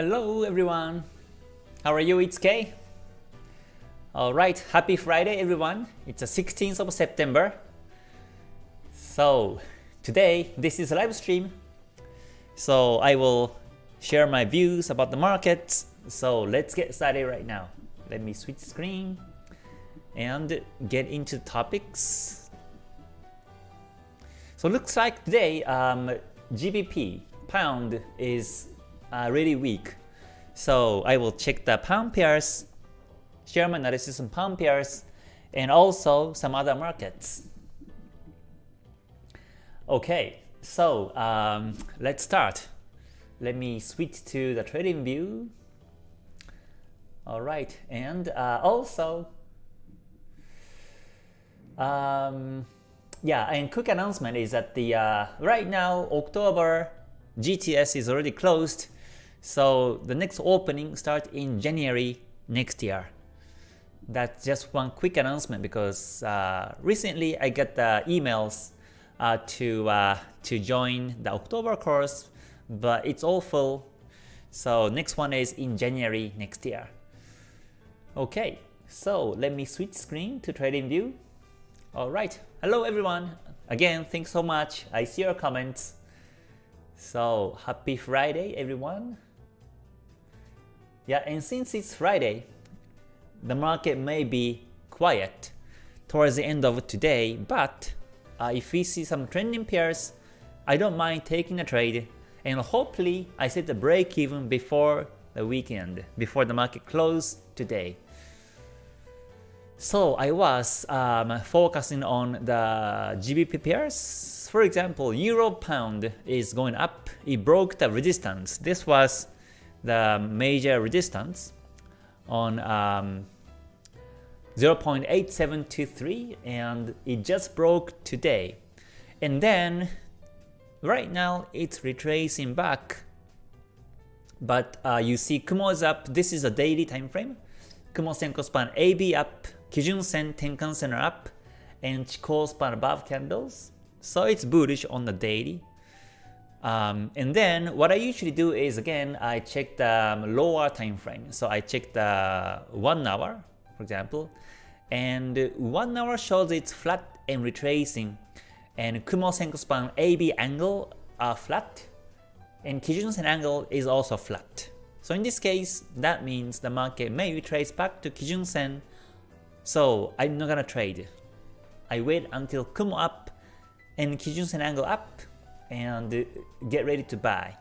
Hello everyone. How are you? It's Kay. Alright, happy Friday everyone. It's the 16th of September. So today this is a live stream. So I will share my views about the markets. So let's get started right now. Let me switch screen and get into topics. So looks like today um, GBP pound is uh, really weak. So I will check the pound pairs, my analysis on pound pairs, and also some other markets. Okay, so um, let's start. Let me switch to the trading view. All right, and uh, also, um, yeah, and quick announcement is that the uh, right now October GTS is already closed, so the next opening starts in January next year. That's just one quick announcement because uh, recently I got the emails uh, to uh, to join the October course, but it's all full. So next one is in January next year. Okay, so let me switch screen to TradingView. Alright, hello everyone. Again, thanks so much. I see your comments. So happy Friday everyone. Yeah, and since it's Friday, the market may be quiet towards the end of today, but uh, if we see some trending pairs, I don't mind taking a trade and hopefully I set the break even before the weekend, before the market close today. So I was um, focusing on the GBP pairs. For example, Euro Pound is going up. It broke the resistance. This was the major resistance on um, 0.8723 and it just broke today. And then right now it's retracing back. But uh, you see Kumo is up. This is a daily time frame. Kumo Senko span AB up, Kijun Sen Tenkan Sen are up, and Chikou span above candles. So it's bullish on the daily. Um, and then what I usually do is again I check the um, lower time frame. So I check the one hour, for example, and one hour shows it's flat and retracing, and Kumo Senko span AB angle are flat, and Kijun Sen angle is also flat. So in this case, that means the market may retrace back to Kijun Sen. So I'm not gonna trade. I wait until Kumo up and Kijun Sen angle up and get ready to buy.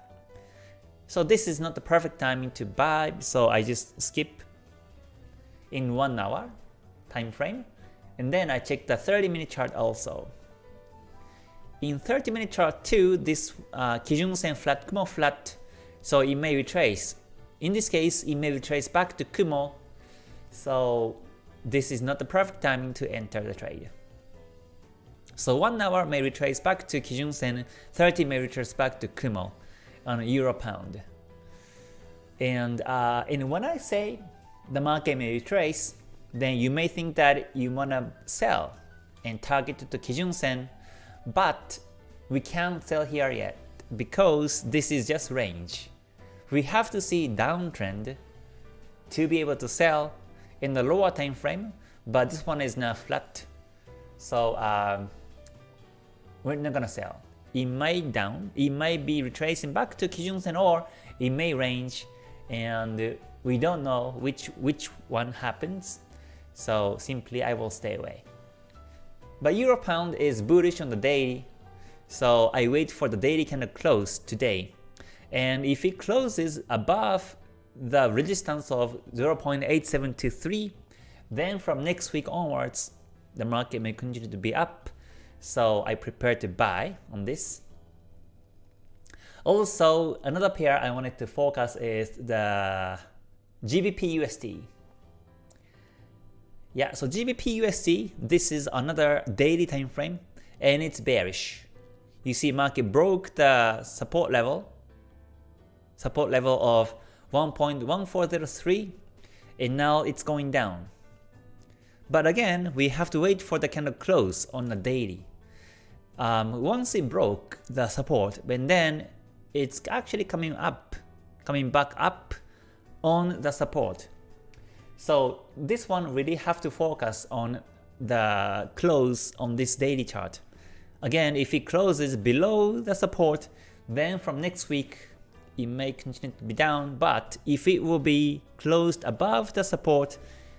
So this is not the perfect timing to buy, so I just skip in 1 hour time frame and then I check the 30 minute chart also. In 30 minute chart too, this uh, Kijun Sen flat, Kumo flat, so it may retrace. In this case, it may retrace back to Kumo, so this is not the perfect timing to enter the trade. So 1 hour may retrace back to Kijun Sen, 30 may retrace back to Kumo on Euro Pound. And, uh, and when I say the market may retrace, then you may think that you wanna sell and target to Kijun Sen, but we can't sell here yet because this is just range. We have to see downtrend to be able to sell in the lower time frame, but this one is now flat. So um, we're not gonna sell. It might down, it might be retracing back to Kijun Sen or it may range and we don't know which which one happens. So simply I will stay away. But Euro Pound is bullish on the daily, so I wait for the daily candle close today. And if it closes above the resistance of 0.8723, then from next week onwards, the market may continue to be up so I prepare to buy on this. Also, another pair I wanted to focus is the GBP USD. Yeah, so GBP USD, this is another daily time frame and it's bearish. You see market broke the support level, support level of 1.1403 and now it's going down. But again, we have to wait for the candle close on the daily um, once it broke the support, but then it's actually coming up, coming back up on the support. So this one really have to focus on the close on this daily chart. Again, if it closes below the support, then from next week it may continue to be down, but if it will be closed above the support,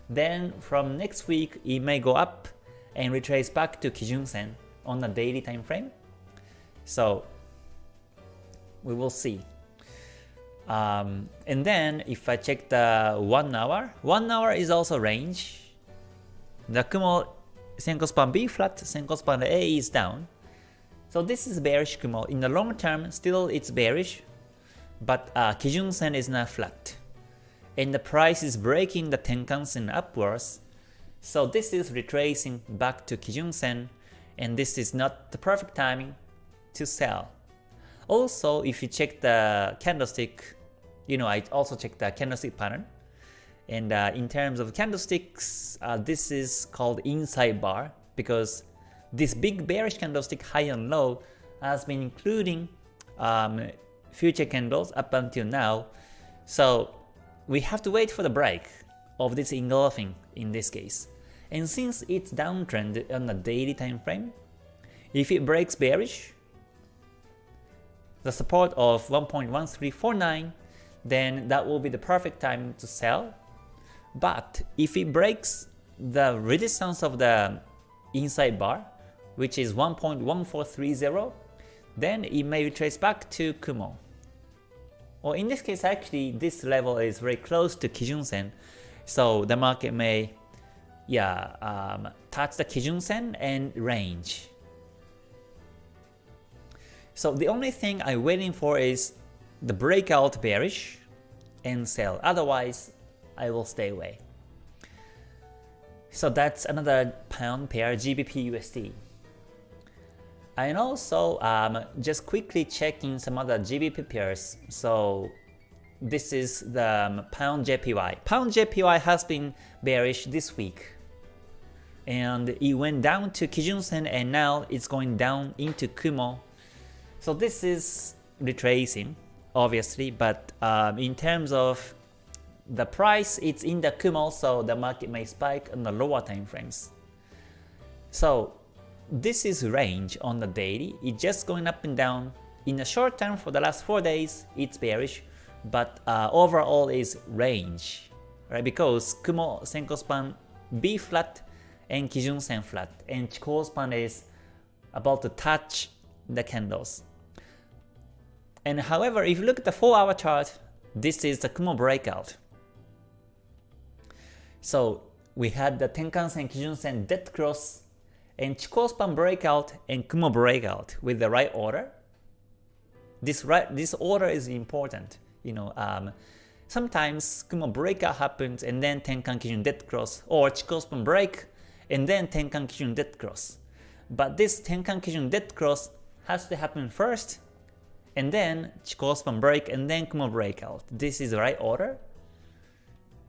then from next week it may go up and retrace back to Kijun Sen on the daily time frame. So we will see. Um, and then if I check the 1 hour, 1 hour is also range. The Kumo Senko span B flat, Senko span A is down. So this is bearish Kumo. In the long term, still it's bearish, but uh, Kijun Sen is not flat. And the price is breaking the Tenkan Sen upwards. So this is retracing back to Kijun Sen, and this is not the perfect timing to sell. Also, if you check the candlestick, you know, I also check the candlestick pattern. And uh, in terms of candlesticks, uh, this is called inside bar because this big bearish candlestick high and low has been including um, future candles up until now. So we have to wait for the break of this engulfing in this case. And since it's downtrend on the daily time frame, if it breaks bearish, the support of 1.1349, then that will be the perfect time to sell. But if it breaks the resistance of the inside bar, which is 1.1430, then it may retrace back to Kumo. Or in this case, actually, this level is very close to Kijun Sen, so the market may yeah, um, touch the Kijun Sen and range. So the only thing I'm waiting for is the breakout bearish and sell. Otherwise, I will stay away. So that's another pound pair GBP USD. And also um, just quickly checking some other GBP pairs. So this is the um, pound JPY. Pound JPY has been bearish this week. And it went down to Kijun Sen and now it's going down into Kumo so this is retracing, obviously, but um, in terms of the price, it's in the Kumo, so the market may spike on the lower time frames. So this is range on the daily. It's just going up and down. In the short term, for the last 4 days, it's bearish, but uh, overall is range, right? Because Kumo Senko span B flat and Kijun Sen flat, and Chikou span is about to touch the candles. And however, if you look at the 4 hour chart, this is the Kumo breakout. So we had the Tenkan-sen, Kijun-sen, dead cross, and Chikou span breakout and Kumo breakout with the right order. This right, this order is important. You know, um, sometimes Kumo breakout happens and then Tenkan Kijun dead cross, or Chikou span break and then Tenkan Kijun dead cross. But this Tenkan Kijun dead cross has to happen first and then Chikou span break, and then Kumo breakout. This is the right order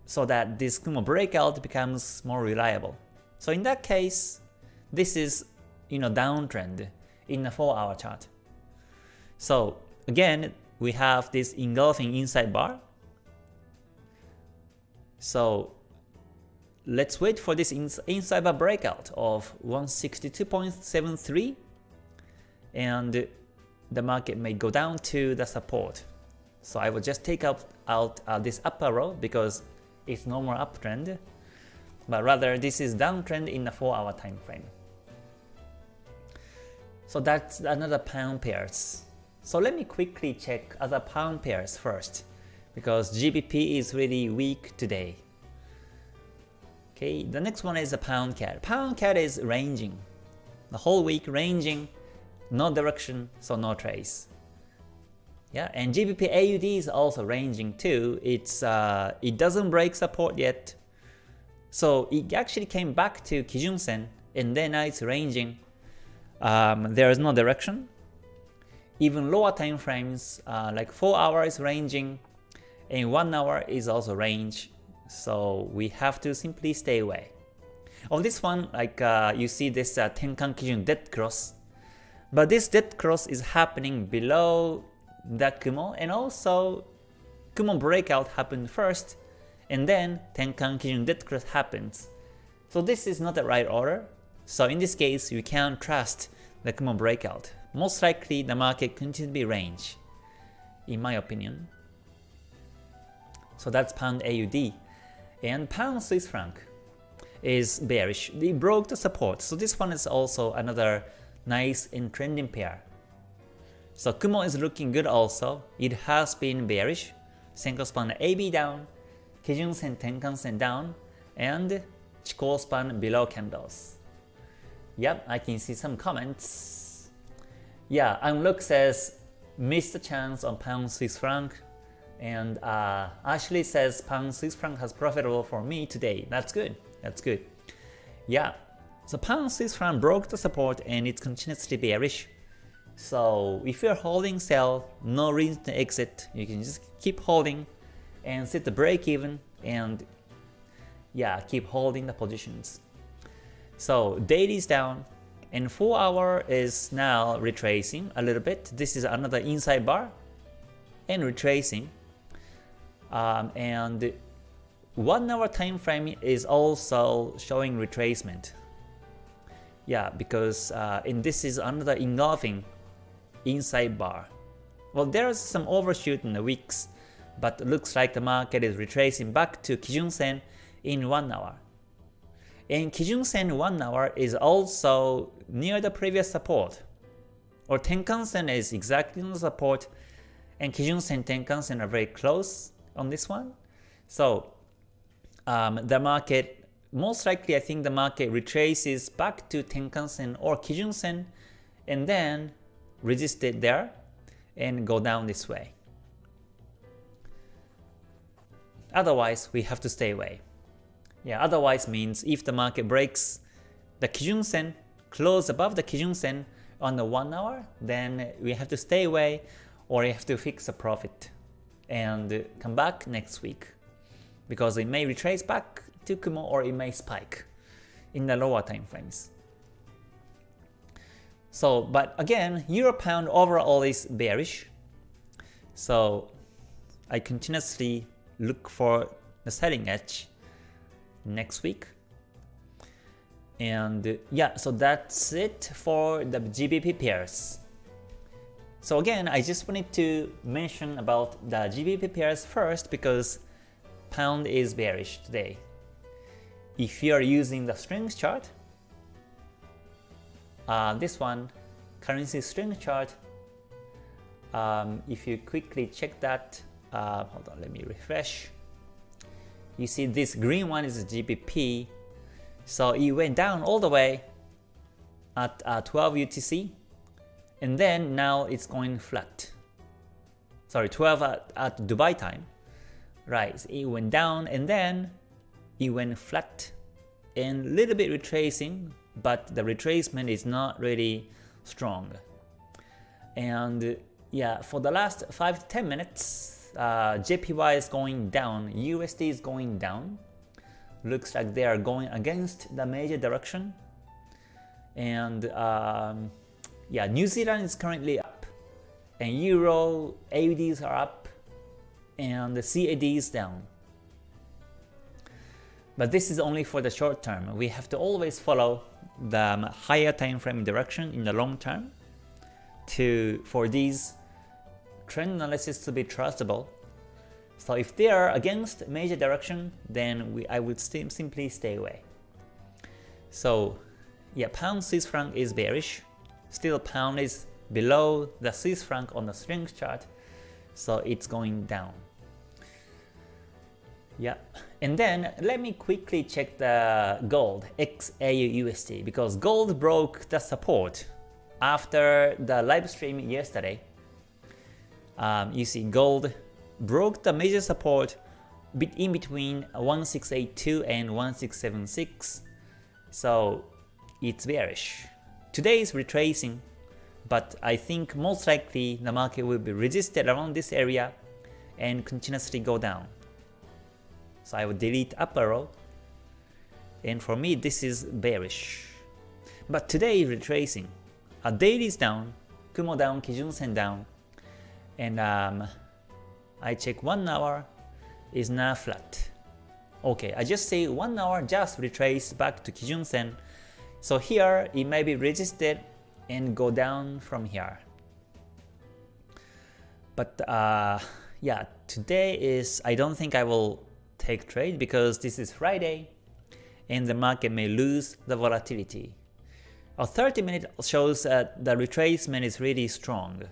so that this Kumo breakout becomes more reliable. So in that case, this is you know downtrend in a 4 hour chart. So again, we have this engulfing inside bar. So let's wait for this inside bar breakout of 162.73 and the market may go down to the support. So I will just take out, out uh, this upper row because it's no more uptrend, but rather this is downtrend in the 4 hour time frame. So that's another pound pairs. So let me quickly check other pound pairs first because GBP is really weak today. Okay, the next one is the pound CAD. Pound CAD is ranging. The whole week ranging no direction, so no trace. Yeah, and GBP AUD is also ranging too. It's uh, it doesn't break support yet, so it actually came back to Kijun Sen, and then now it's ranging. Um, there is no direction. Even lower time frames, uh, like 4 hours ranging, and 1 hour is also range. So we have to simply stay away. On this one, like uh, you see this uh, Tenkan Kijun dead cross, but this dead cross is happening below the Kumo and also Kumo breakout happened first, and then Tenkan Kijun Dead Cross happens. So this is not the right order. So in this case, you can't trust the Kumo breakout. Most likely the market continues to be range, in my opinion. So that's pound AUD. And pound Swiss franc is bearish. They broke the support. So this one is also another nice and trending pair. So Kumo is looking good also. It has been bearish. Senko span AB down, Kijun Sen Tenkan Sen down, and Chikou span below candles. Yep, I can see some comments. Yeah, Unlook says missed the chance on pound Swiss franc, and uh, Ashley says pound Swiss franc has profitable for me today. That's good. That's good. Yeah, so pound Swiss franc broke the support and it's continuously bearish. So if you're holding sell, no reason to exit. You can just keep holding and set the break even and yeah, keep holding the positions. So daily is down and 4 hour is now retracing a little bit. This is another inside bar and retracing. Um, and 1 hour time frame is also showing retracement. Yeah, because uh, and this is another engulfing inside bar. Well, there's some overshoot in the weeks, but looks like the market is retracing back to Kijun Sen in 1 hour. And Kijun Sen 1 hour is also near the previous support. Or Tenkan Sen is exactly on the support, and Kijun Sen Tenkan Sen are very close on this one. So um, the market, most likely I think the market retraces back to Tenkan Sen or Kijun Sen, and then resist it there and go down this way. Otherwise, we have to stay away. Yeah, otherwise means if the market breaks the Kijun Sen, close above the Kijun Sen on the 1 hour, then we have to stay away or you have to fix a profit and come back next week because it may retrace back to Kumo or it may spike in the lower time frames. So, but again, Euro Pound overall is bearish. So I continuously look for the selling edge next week. And yeah, so that's it for the GBP pairs. So again, I just wanted to mention about the GBP pairs first because pound is bearish today. If you are using the strength chart, uh, this one, currency strength chart, um, if you quickly check that, uh, hold on, let me refresh. You see this green one is GBP, so it went down all the way at uh, 12 UTC, and then now it's going flat. Sorry, 12 at, at Dubai time. Right, it went down and then it went flat and a little bit retracing but the retracement is not really strong. And yeah, for the last 5 to 10 minutes, uh, JPY is going down, USD is going down. Looks like they are going against the major direction. And um, yeah, New Zealand is currently up, and Euro AUDs are up, and the CAD is down. But this is only for the short term. We have to always follow the um, higher time frame direction in the long term to for these trend analysis to be trustable. So if they are against major direction, then we, I would st simply stay away. So yeah, pound Swiss franc is bearish. Still pound is below the Swiss franc on the strength chart, so it's going down. Yeah, and then let me quickly check the gold XAUUSD because gold broke the support after the live stream yesterday. Um, you see gold broke the major support in between 1682 and 1676 so it's bearish. Today is retracing but I think most likely the market will be resisted around this area and continuously go down. So I will delete up arrow. And for me, this is bearish. But today retracing. A daily is down, Kumo down, Kijun Sen down, and um, I check 1 hour is now flat. Okay, I just say 1 hour just retrace back to Kijun Sen. So here it may be resisted and go down from here. But uh, yeah, today is, I don't think I will take trade because this is Friday and the market may lose the volatility. A 30 minute shows that the retracement is really strong.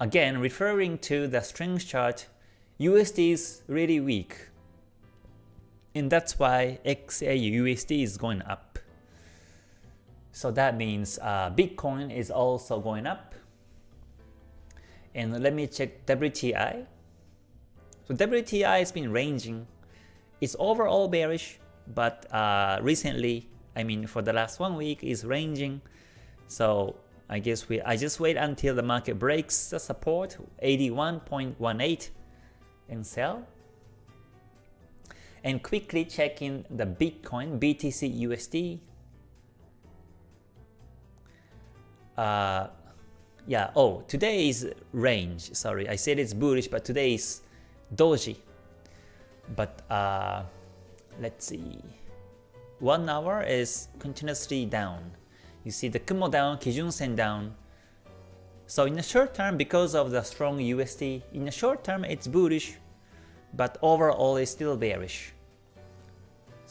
Again, referring to the strength chart, USD is really weak. And that's why XAU USD is going up. So that means uh, Bitcoin is also going up. And let me check WTI. So WTI has been ranging. It's overall bearish, but uh, recently, I mean for the last one week, is ranging. So I guess we I just wait until the market breaks the support 81.18 and sell. And quickly checking the Bitcoin BTC USD. Uh, yeah, oh, today is range. Sorry, I said it's bullish, but today is doji. But uh, let's see. One hour is continuously down. You see the Kumo down, Kijun Sen down. So in the short term, because of the strong USD, in the short term it's bullish, but overall it's still bearish.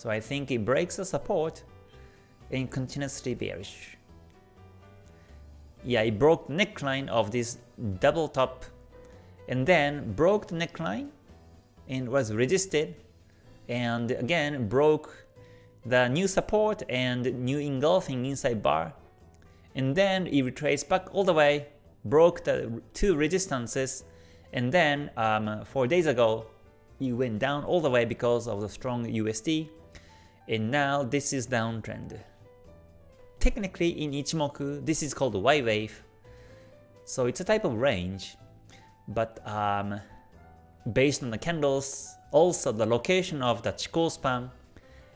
So I think it breaks the support and continuously bearish. Yeah, it broke the neckline of this double top and then broke the neckline and was resisted and again broke the new support and new engulfing inside bar and then it retraced back all the way broke the two resistances and then um, 4 days ago it went down all the way because of the strong USD and now this is downtrend. Technically in Ichimoku this is called Y wave so it's a type of range but um, based on the candles also the location of the Chikou span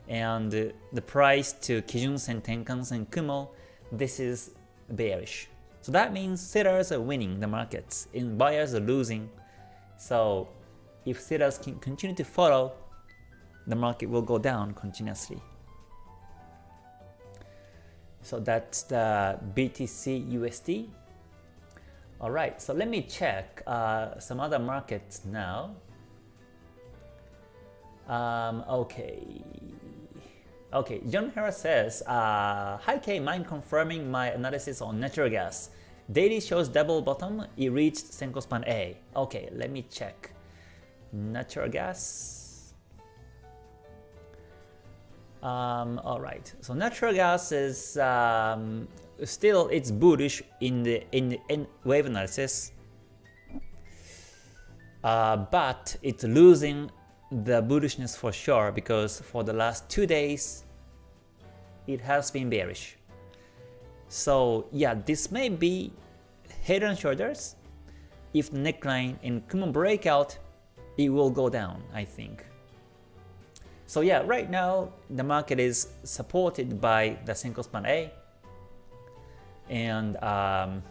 and the price to Kijun Sen, Tenkan Sen, Kumo, this is bearish. So that means sellers are winning the markets and buyers are losing. So if sellers can continue to follow, the market will go down continuously. So that's the BTC USD. Alright, so let me check uh, some other markets now. Um, okay, Okay, John Harris says, uh, Hi K, mind confirming my analysis on natural gas. Daily shows double bottom, it reached Senko span A. Okay, let me check. Natural gas. Um, Alright, so natural gas is um, still it's bullish in the in, in wave analysis, uh, but it's losing the bullishness for sure because for the last two days it has been bearish. So yeah, this may be head and shoulders. If the neckline and Kumo breakout, it will go down, I think. So yeah, right now the market is supported by the Senko span A, and um,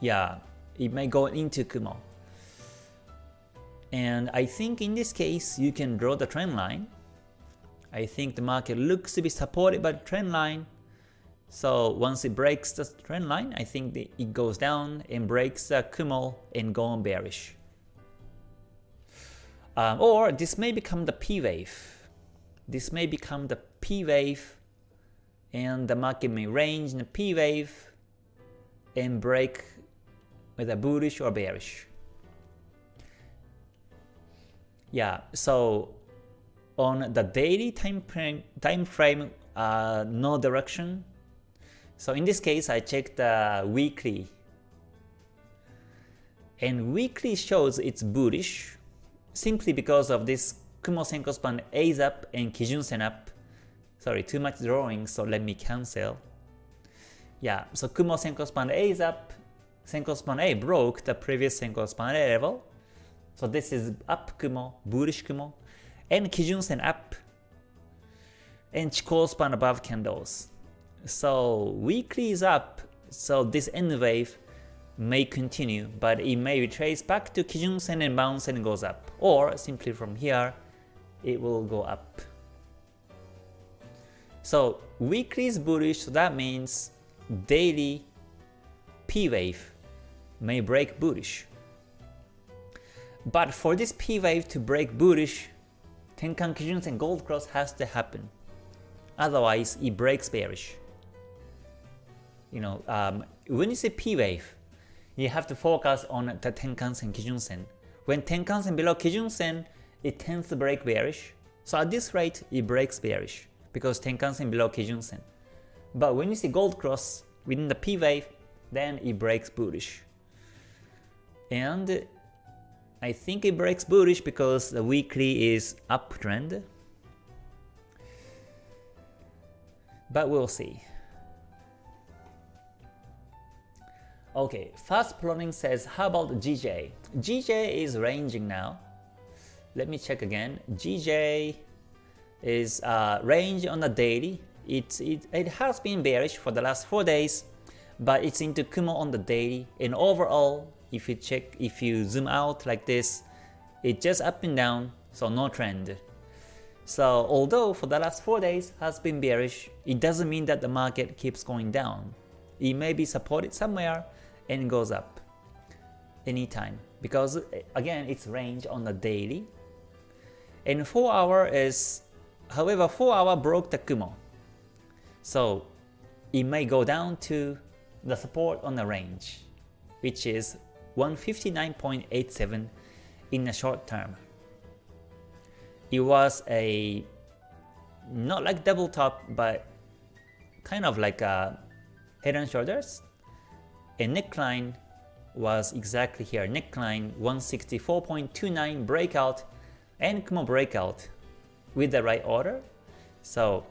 yeah, it may go into Kumo. And I think in this case, you can draw the trend line. I think the market looks to be supported by the trend line. So once it breaks the trend line, I think it goes down and breaks the Kumo and go on bearish. Um, or this may become the P wave. This may become the P wave and the market may range in the P wave and break a bullish or bearish. Yeah, so on the daily time frame, time frame uh, no direction. So in this case, I checked the weekly. And weekly shows it's bullish simply because of this Kumo Senko span A is up and Kijun Sen up. Sorry, too much drawing, so let me cancel. Yeah, so Kumo Senko span A is up, Senko span A broke the previous Senko span A level, so this is up Kumo, bullish Kumo, and Kijun Sen up, and Chikou span above candles. So weekly is up, so this N wave may continue, but it may retrace back to Kijun Sen and bounce and goes up. Or simply from here, it will go up. So weekly is bullish, so that means daily P wave may break bullish. But for this P wave to break bullish, Tenkan Kijun Sen Gold Cross has to happen. Otherwise, it breaks bearish. You know, um, when you say P wave, you have to focus on the Tenkan Sen Kijun Sen. When Tenkan Sen below Kijun Sen, it tends to break bearish. So at this rate, it breaks bearish because Tenkan Sen below Kijun Sen. But when you see gold cross within the P wave, then it breaks bullish. And I think it breaks bullish because the weekly is uptrend. But we'll see. Okay, fast plotting says how about GJ? GJ is ranging now. Let me check again. GJ is uh, range on the daily. It, it, it has been bearish for the last 4 days, but it's into Kumo on the daily. And overall, if you check, if you zoom out like this, it's just up and down, so no trend. So although for the last 4 days has been bearish, it doesn't mean that the market keeps going down. It may be supported somewhere and goes up anytime. Because eh, again it's range on the daily. And 4 hour is however 4 hour broke the Kumo. So it may go down to the support on the range which is 159.87 in the short term. It was a not like double top but kind of like a head and shoulders a neckline was exactly here. Neckline 164.29 breakout and Kumo breakout with the right order. So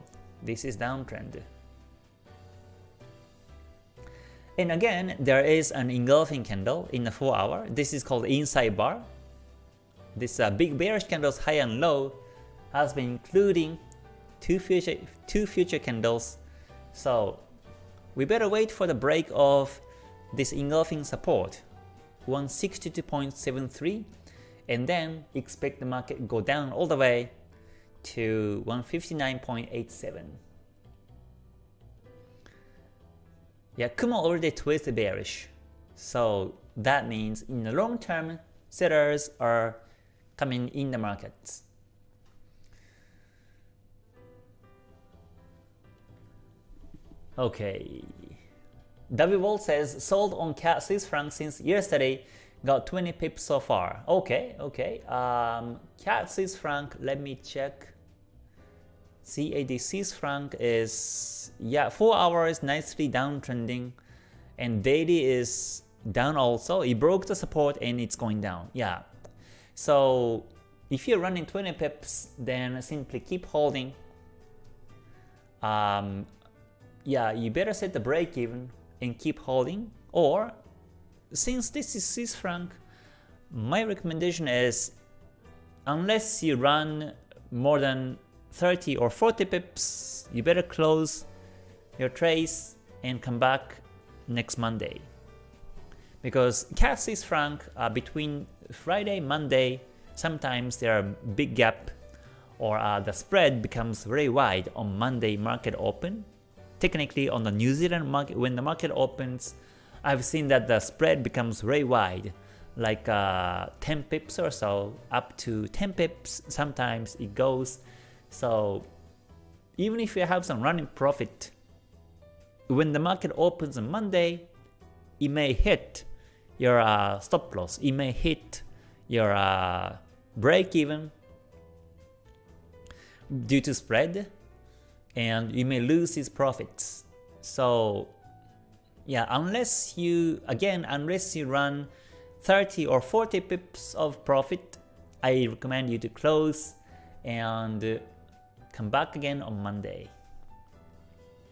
this is downtrend. And again, there is an engulfing candle in the 4 hour. This is called inside bar. This uh, big bearish candles high and low has been including two future two future candles. So we better wait for the break of this engulfing support 162.73 and then expect the market go down all the way to 159.87. Yeah, Kumo already twisted bearish. So that means in the long term, sellers are coming in the markets. Okay, W Wall says sold on CAD Swiss franc since yesterday, got 20 pips so far. Okay, okay. Um, CAD Swiss franc, let me check. CAD Swiss franc is yeah, 4 hours nicely downtrending and daily is down also. It broke the support and it's going down. Yeah. So if you're running 20 pips, then simply keep holding. Um, yeah, you better set the break even and keep holding. Or since this is Swiss franc my recommendation is unless you run more than 30 or 40 pips you better close your trades and come back next Monday. Because CAD Swiss franc uh, between Friday Monday sometimes there are big gap or uh, the spread becomes very wide on Monday market open technically on the New Zealand market, when the market opens, I've seen that the spread becomes very wide, like uh, 10 pips or so, up to 10 pips, sometimes it goes. So even if you have some running profit, when the market opens on Monday, it may hit your uh, stop loss, it may hit your uh, break even due to spread, and you may lose these profits. So yeah, unless you, again, unless you run 30 or 40 pips of profit, I recommend you to close and uh, come back again on Monday.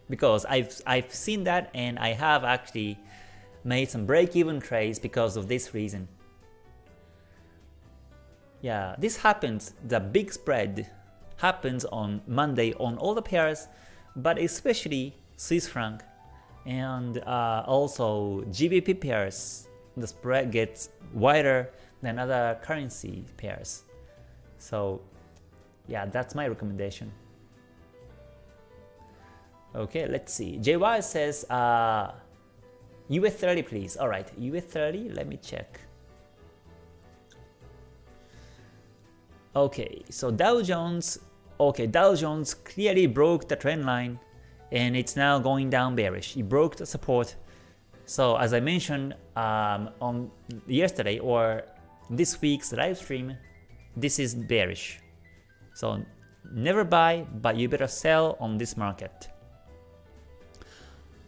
Because I've, I've seen that and I have actually made some break-even trades because of this reason. Yeah, this happens, the big spread happens on Monday on all the pairs, but especially Swiss franc and uh, also GBP pairs the spread gets wider than other currency pairs. So yeah, that's my recommendation. Okay, let's see. JY says uh, US 30 please. Alright, US 30, let me check. Okay, so Dow Jones, okay, Dow Jones clearly broke the trend line and it's now going down bearish. It broke the support. So as I mentioned um, on yesterday or this week's live stream, this is bearish. So never buy, but you better sell on this market.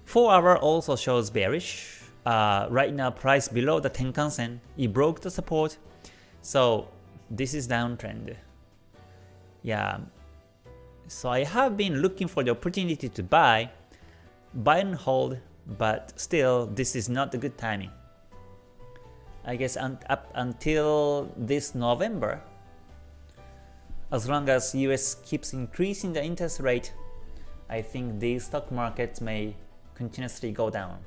4 hour also shows bearish. Uh, right now price below the Tenkan Sen, it broke the support. So this is downtrend. Yeah. So I have been looking for the opportunity to buy, buy and hold, but still this is not a good timing. I guess un up until this November, as long as US keeps increasing the interest rate, I think these stock markets may continuously go down.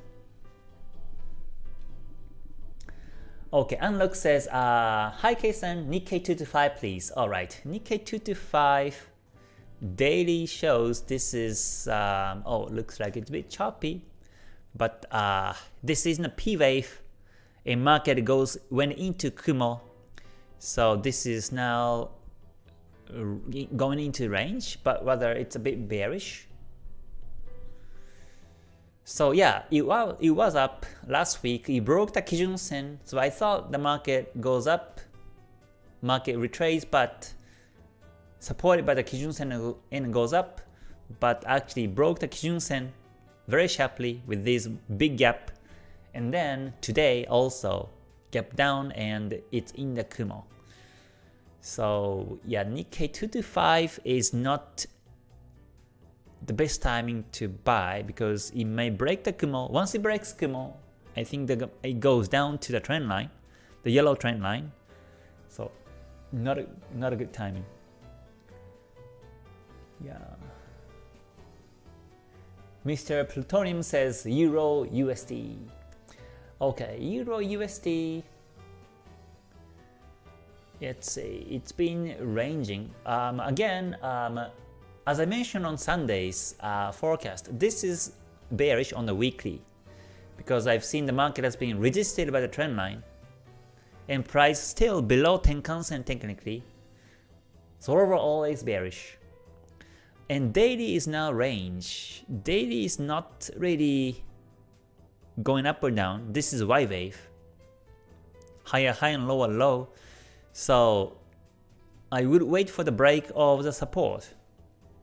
Okay, Unlock says, uh, Hi K-san, Nikkei 225 please. Alright, Nikkei 225 daily shows this is, um, oh, looks like it's a bit choppy, but uh, this isn't a P wave. A market goes went into Kumo, so this is now uh, going into range, but whether it's a bit bearish. So yeah, it was, it was up last week. It broke the Kijun Sen, so I thought the market goes up, market retraces, but supported by the Kijun Sen and goes up, but actually broke the Kijun Sen very sharply with this big gap. And then today also gap down and it's in the Kumo. So yeah, Nikkei 225 is not the best timing to buy because it may break the Kumo. Once it breaks Kumo, I think the, it goes down to the trend line, the yellow trend line. So not a, not a good timing. Yeah. Mr. Plutonium says Euro USD. Okay, Euro USD. It's it's been ranging. Um, again, um, as I mentioned on Sunday's uh, forecast, this is bearish on the weekly because I've seen the market has been resisted by the trend line and price still below Tenkan-sen technically. So overall it's bearish. And daily is now range. Daily is not really going up or down. This is Y wave. Higher high and lower low. So I would wait for the break of the support.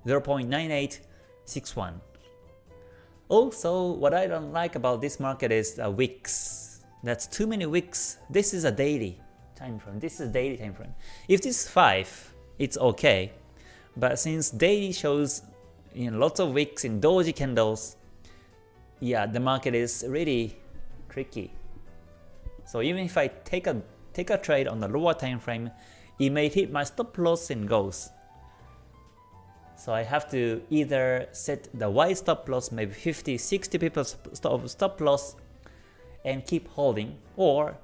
0.9861. Also, what I don't like about this market is uh, wicks. That's too many wicks. This is a daily time frame. This is daily time frame. If this is 5, it's okay. But since daily shows you know, lots of wicks in doji candles, yeah, the market is really tricky. So even if I take a take a trade on the lower time frame, it may hit my stop loss and goes. So I have to either set the wide stop loss, maybe 50, 60 people stop, stop loss and keep holding, or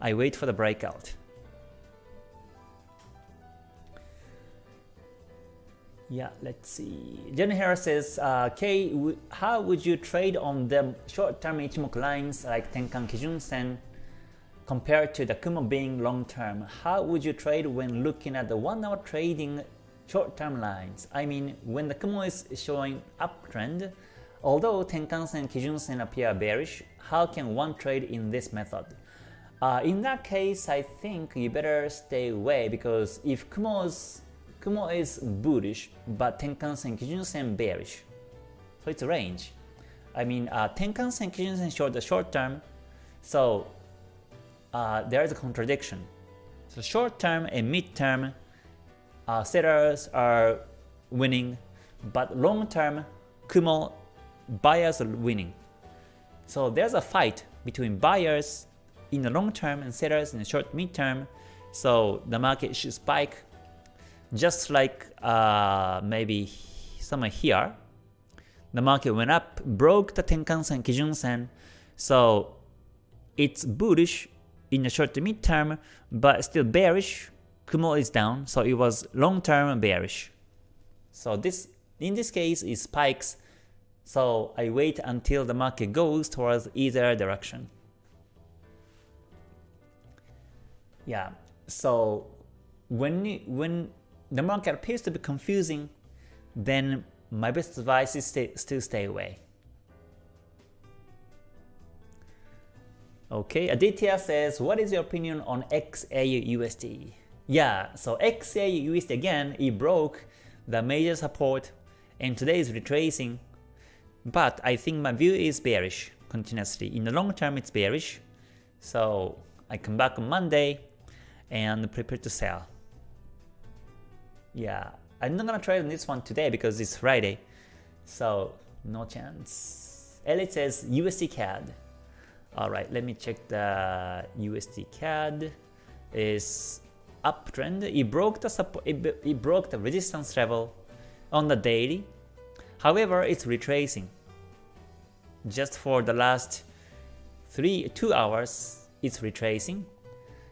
I wait for the breakout. Yeah, let's see. Jenny Harris says, uh, K, how would you trade on the short-term Ichimoku lines like Tenkan Kijun Sen compared to the Kumo being long-term? How would you trade when looking at the one-hour trading short-term lines. I mean, when the Kumo is showing uptrend, although Tenkan-sen, Kijun-sen appear bearish, how can one trade in this method? Uh, in that case, I think you better stay away because if Kumo's, Kumo is bullish, but Tenkan-sen, Kijun-sen bearish, so it's a range. I mean, uh, Tenkan-sen, Kijun-sen short the short term, so uh, there is a contradiction. So short term and mid term uh, sellers are winning, but long term, Kumo buyers are winning. So there's a fight between buyers in the long term and sellers in the short mid term. So the market should spike just like uh, maybe somewhere here. The market went up, broke the Tenkan-sen, Kijun-sen. So it's bullish in the short to mid term, but still bearish. Kumo is down, so it was long term bearish. So this in this case is spikes, so I wait until the market goes towards either direction. Yeah, so when when the market appears to be confusing, then my best advice is still stay away. Okay, Aditya says, what is your opinion on XAUUSD? Yeah, so XAUUSD again, it broke the major support and today is retracing. But I think my view is bearish continuously. In the long term, it's bearish. So I come back on Monday and prepare to sell. Yeah, I'm not gonna trade on this one today because it's Friday. So no chance. Elliot says USD CAD. Alright, let me check the USD CAD is uptrend. It broke the support it, it broke the resistance level on the daily. However, it's retracing. Just for the last three two hours, it's retracing.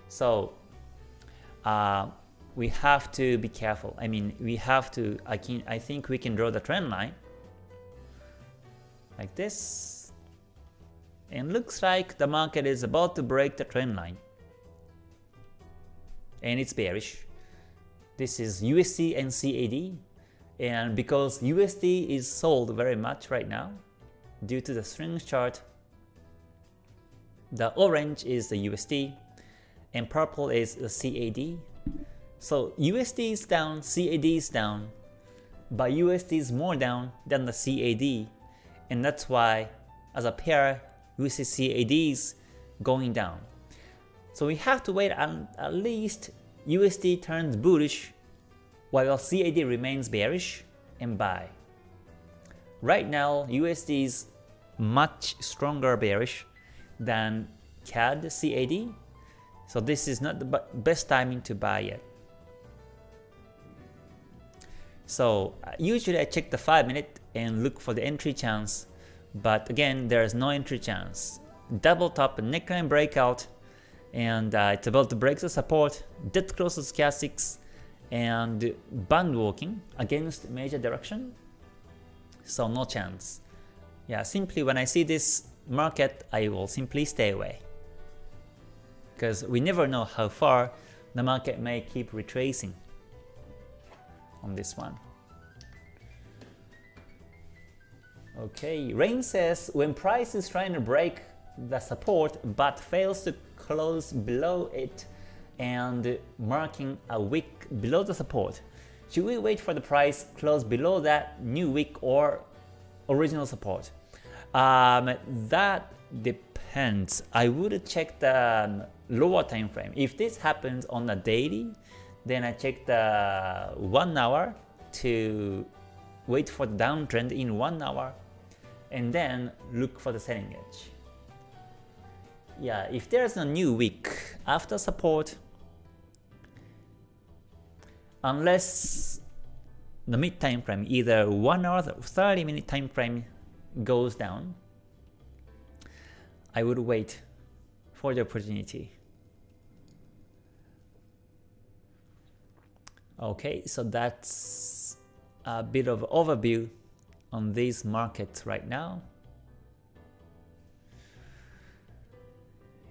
So uh, we have to be careful. I mean, we have to. I can. I think we can draw the trend line like this and looks like the market is about to break the trend line. And it's bearish. This is USD and CAD. And because USD is sold very much right now, due to the strength chart, the orange is the USD and purple is the CAD. So USD is down, CAD is down, but USD is more down than the CAD, and that's why as a pair USD CAD is going down. So we have to wait at least USD turns bullish while CAD remains bearish and buy. Right now USD is much stronger bearish than CAD CAD, so this is not the best timing to buy yet. So uh, usually I check the 5 minute and look for the entry chance but again there is no entry chance. Double top neckline breakout and uh, it's about to break the support, dead to stochastics and band walking against major direction. So no chance. Yeah, simply when I see this market, I will simply stay away. Because we never know how far the market may keep retracing on this one. Okay, Rain says when price is trying to break the support but fails to close below it and marking a wick below the support, should we wait for the price close below that new wick or original support? Um, that depends. I would check the lower time frame. If this happens on a daily, then I check the uh, 1 hour to wait for the downtrend in 1 hour and then look for the selling edge. Yeah, if there's a new wick after support, unless the mid time frame, either 1 hour or 30 minute time frame goes down, I would wait for the opportunity. Okay, so that's a bit of overview on these markets right now.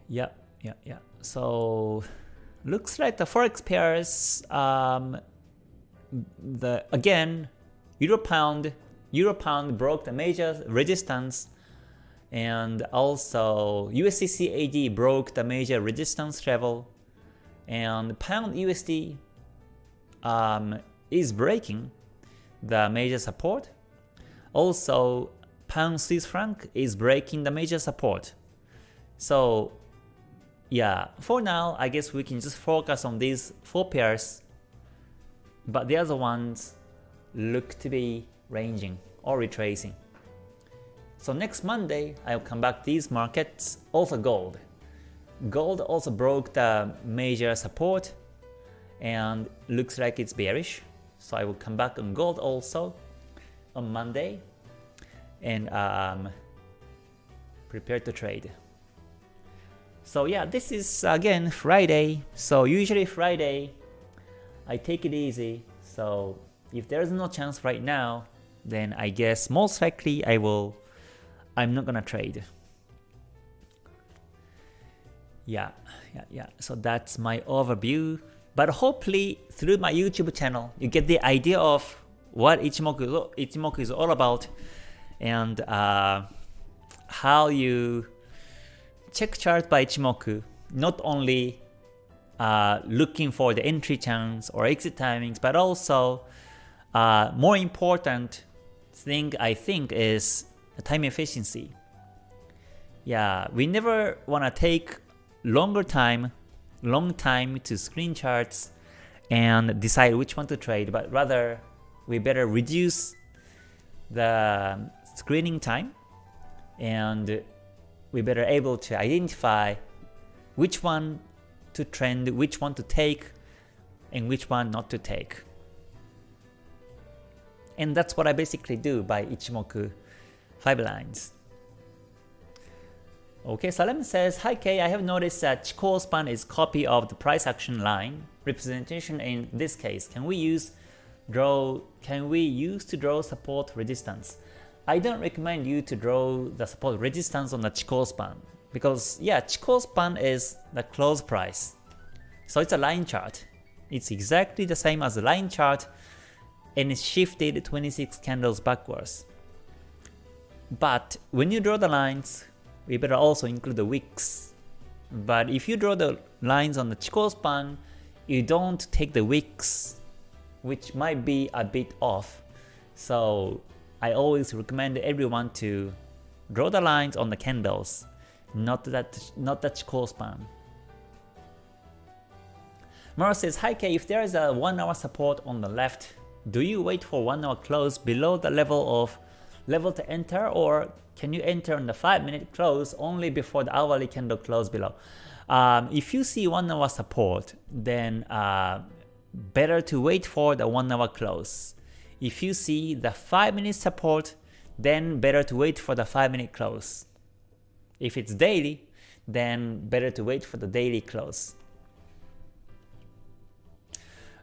Yeah, yeah, yeah. So looks like the forex pairs, um, the again, euro pound, euro pound broke the major resistance, and also USD CAD broke the major resistance level, and pound USD um, is breaking the major support also, pound Swiss franc is breaking the major support. So yeah, for now, I guess we can just focus on these four pairs, but the other ones look to be ranging or retracing. So next Monday, I'll come back these markets, also gold. Gold also broke the major support and looks like it's bearish. So I will come back on gold also on Monday and um, prepare to trade. So yeah, this is again Friday. So usually Friday, I take it easy. So if there's no chance right now, then I guess most likely I will, I'm not gonna trade. Yeah, yeah, yeah. So that's my overview. But hopefully through my YouTube channel, you get the idea of what Ichimoku, Ichimoku is all about and uh, how you check chart by Ichimoku, not only uh, looking for the entry chance or exit timings, but also uh, more important thing I think is time efficiency. Yeah, we never want to take longer time, long time to screen charts and decide which one to trade, but rather we better reduce the screening time and we better able to identify which one to trend, which one to take, and which one not to take. And that's what I basically do by Ichimoku 5 lines. Okay, Salem says, Hi Kay, I have noticed that Chikou span is copy of the price action line representation in this case. Can we use draw can we use to draw support resistance? I don't recommend you to draw the support resistance on the Chikou span because yeah, Chikou span is the close price. So it's a line chart. It's exactly the same as a line chart and it's shifted 26 candles backwards. But when you draw the lines, we better also include the wicks. But if you draw the lines on the Chikou span, you don't take the wicks, which might be a bit off. So I always recommend everyone to draw the lines on the candles, not that not the Chikou span. Mara says, Hi K, if there is a 1 hour support on the left, do you wait for 1 hour close below the level of level to enter or can you enter on the 5 minute close only before the hourly candle close below? Um, if you see 1 hour support, then uh, better to wait for the 1 hour close. If you see the 5 minute support, then better to wait for the 5 minute close. If it's daily, then better to wait for the daily close.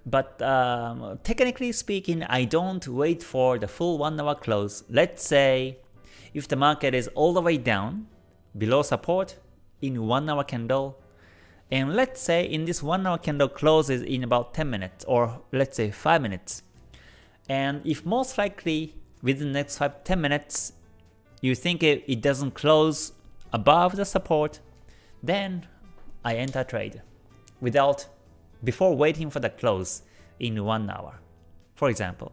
But um, technically speaking, I don't wait for the full 1 hour close. Let's say if the market is all the way down, below support, in 1 hour candle, and let's say in this 1 hour candle closes in about 10 minutes, or let's say 5 minutes. And if most likely within the next 5 10 minutes, you think it, it doesn't close above the support, then I enter trade without before waiting for the close in 1 hour, for example.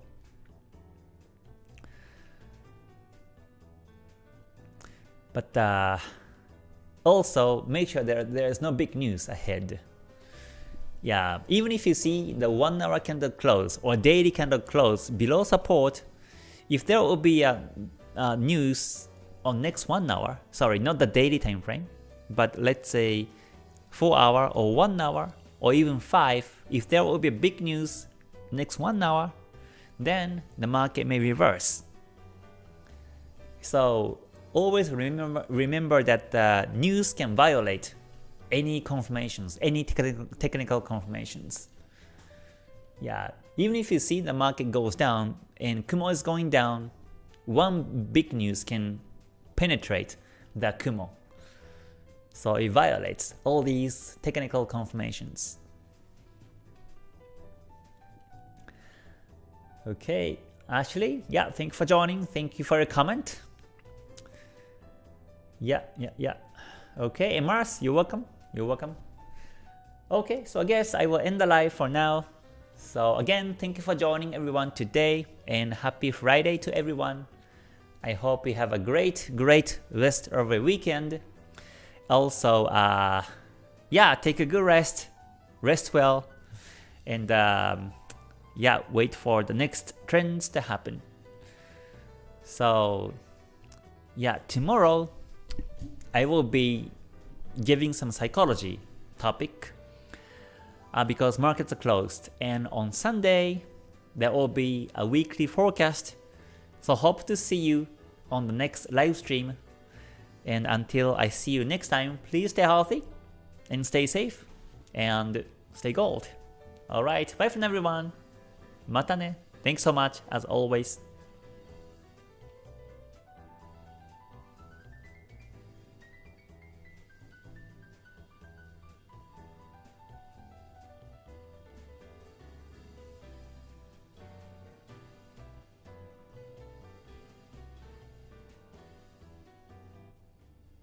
But uh, also make sure that there is no big news ahead. Yeah, even if you see the 1 hour candle close or daily candle close below support, if there will be a, a news on next 1 hour, sorry, not the daily time frame, but let's say 4 hour or 1 hour or even 5, if there will be big news next 1 hour, then the market may reverse. So always remember, remember that the news can violate any confirmations, any technical confirmations. Yeah, even if you see the market goes down and Kumo is going down, one big news can penetrate the Kumo. So it violates all these technical confirmations. Okay, Ashley, yeah, thank you for joining. Thank you for your comment. Yeah, yeah, yeah. Okay, and Mars, you're welcome. You're welcome. Okay, so I guess I will end the live for now. So again, thank you for joining everyone today and happy Friday to everyone. I hope you have a great, great rest of the weekend also uh, yeah take a good rest rest well and um, yeah wait for the next trends to happen so yeah tomorrow I will be giving some psychology topic uh, because markets are closed and on Sunday there will be a weekly forecast so hope to see you on the next live stream and until I see you next time, please stay healthy and stay safe and stay gold. Alright, bye from everyone. Mata ne. Thanks so much as always.